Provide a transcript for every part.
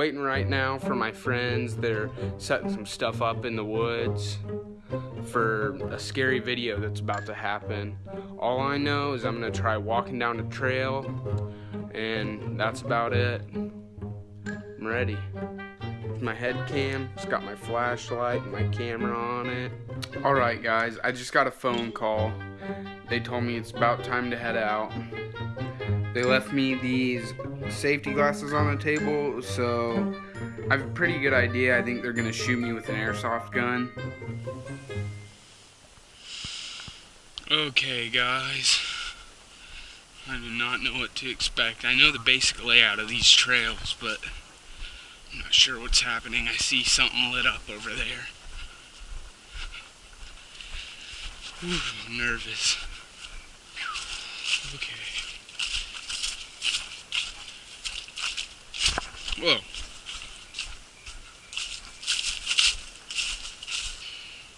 waiting right now for my friends. They're setting some stuff up in the woods for a scary video that's about to happen. All I know is I'm gonna try walking down the trail, and that's about it. I'm ready. My head cam, it's got my flashlight my camera on it. Alright guys, I just got a phone call. They told me it's about time to head out. They left me these safety glasses on the table, so I have a pretty good idea. I think they're gonna shoot me with an airsoft gun. Okay, guys. I do not know what to expect. I know the basic layout of these trails, but I'm not sure what's happening. I see something lit up over there. I'm nervous. Okay. Whoa.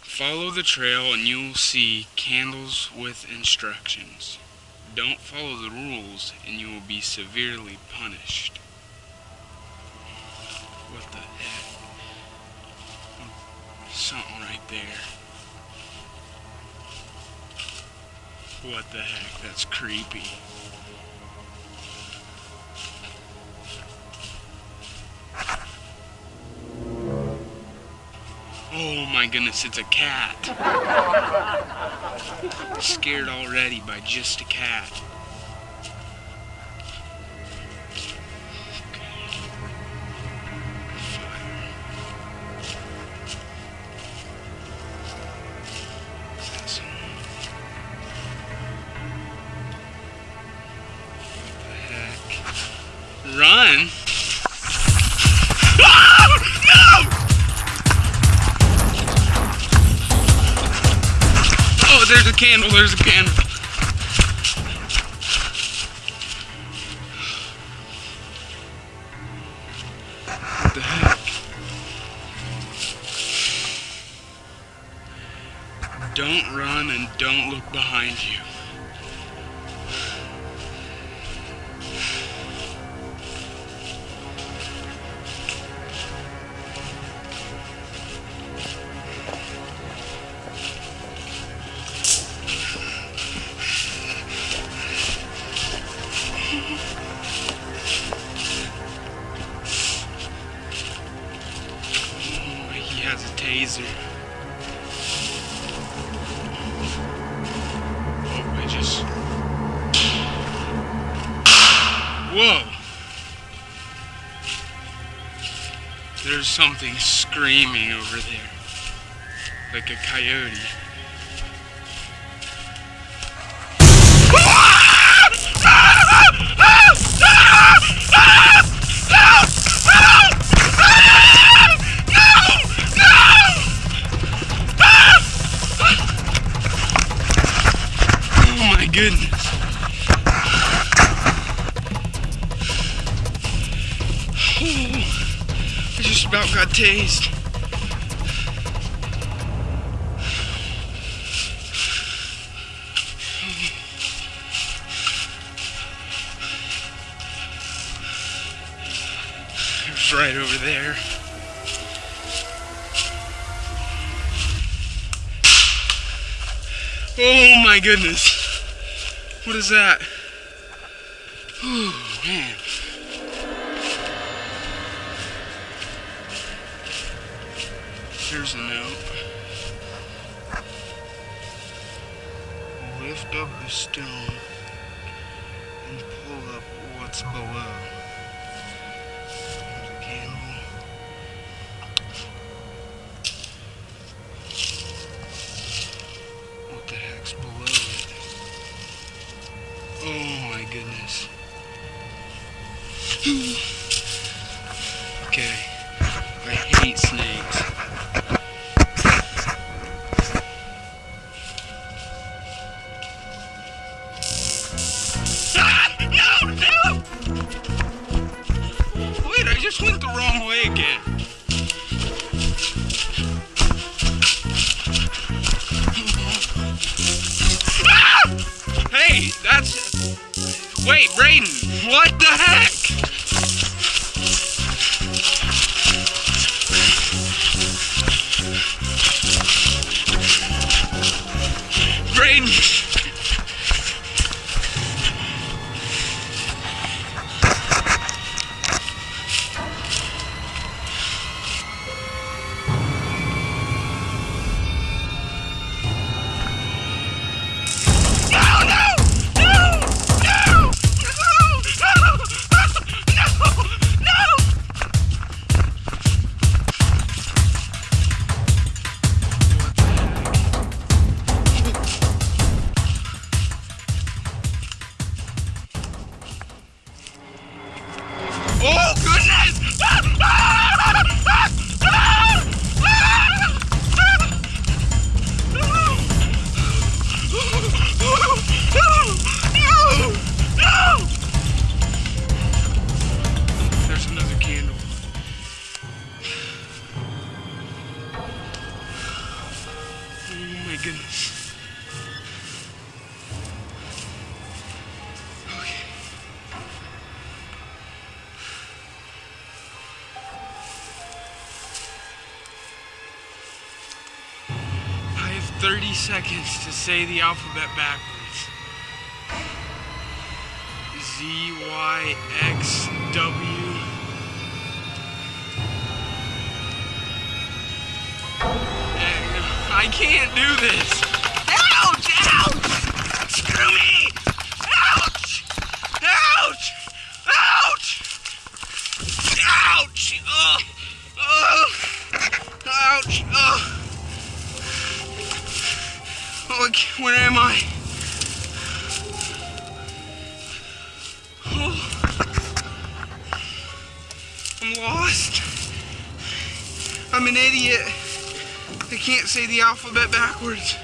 Follow the trail and you will see candles with instructions. Don't follow the rules and you will be severely punished. What the heck? Something right there. What the heck? That's creepy. My goodness, it's a cat. Scared already by just a cat. What the? Don't run and don't look behind you. Whoa! There's something screaming over there. Like a coyote. Oh my goodness. About got tased. It right over there. Oh my goodness. What is that? Oh man. Here's a note. Lift up the stone and pull up what's below. Wait, Brayden, what the heck? Oh goodness. Okay. I have 30 seconds to say the alphabet backwards. Z, Y, X, W. I can't do this. Ouch! Ouch! Screw me! Ouch! Ouch! Ouch! Ouch! Uh, uh, uh. Oh! Oh! Ouch! Oh! Okay, where am I? Oh. I'm lost. I'm an idiot. I can't say the alphabet backwards.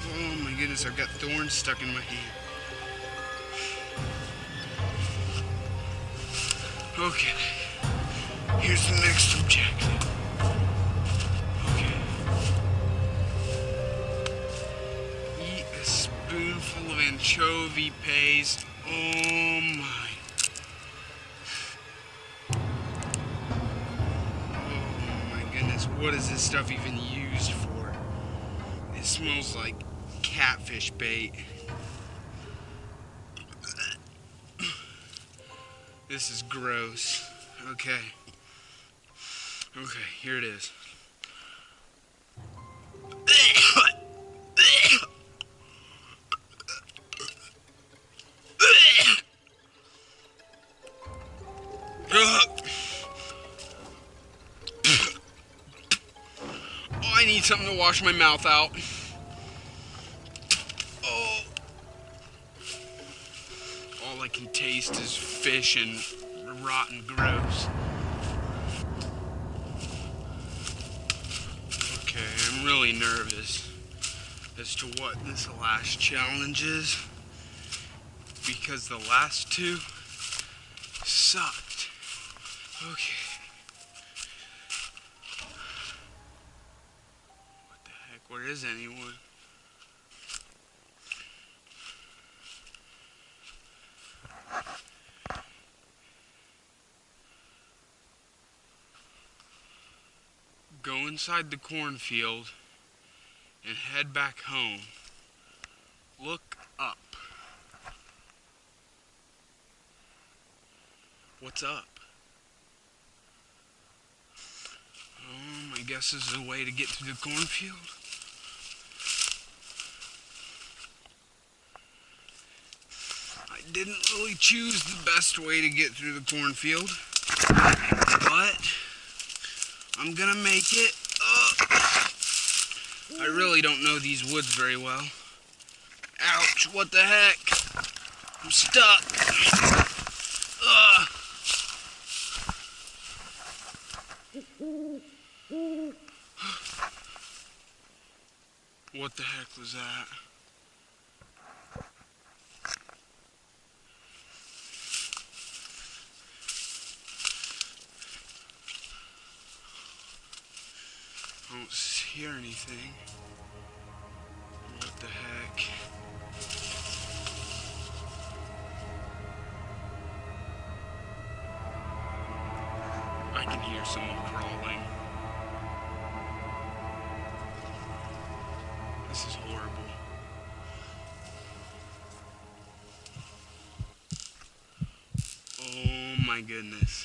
Oh my goodness, I've got thorns stuck in my hand. Okay, here's the next objective. Okay. Eat a spoonful of anchovy paste. Oh my. What is this stuff even used for? It smells like catfish bait. This is gross. Okay. Okay, here it is. I need something to wash my mouth out. Oh. All I can taste is fish and rotten gross. Okay, I'm really nervous as to what this last challenge is because the last two sucked. Okay. Where is anyone? Go inside the cornfield and head back home. Look up. What's up? Um, I guess this is a way to get to the cornfield. Didn't really choose the best way to get through the cornfield, but I'm gonna make it. I really don't know these woods very well. Ouch, what the heck? I'm stuck. What the heck was that? I don't hear anything. What the heck? I can hear someone crawling. This is horrible. Oh my goodness.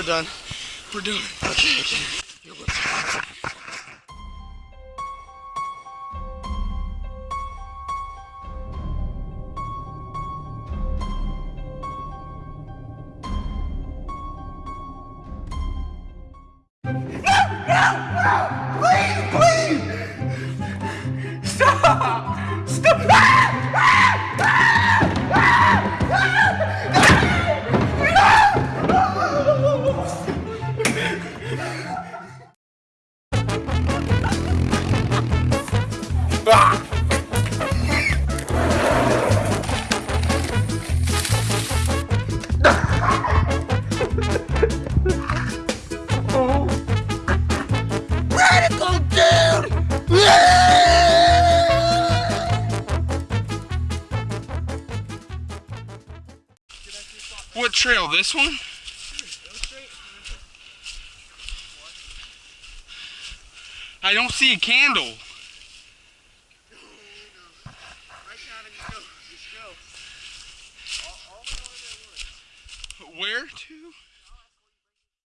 We're done. We're doing it. Okay, okay. Radical What trail? This one? I don't see a candle. Where to?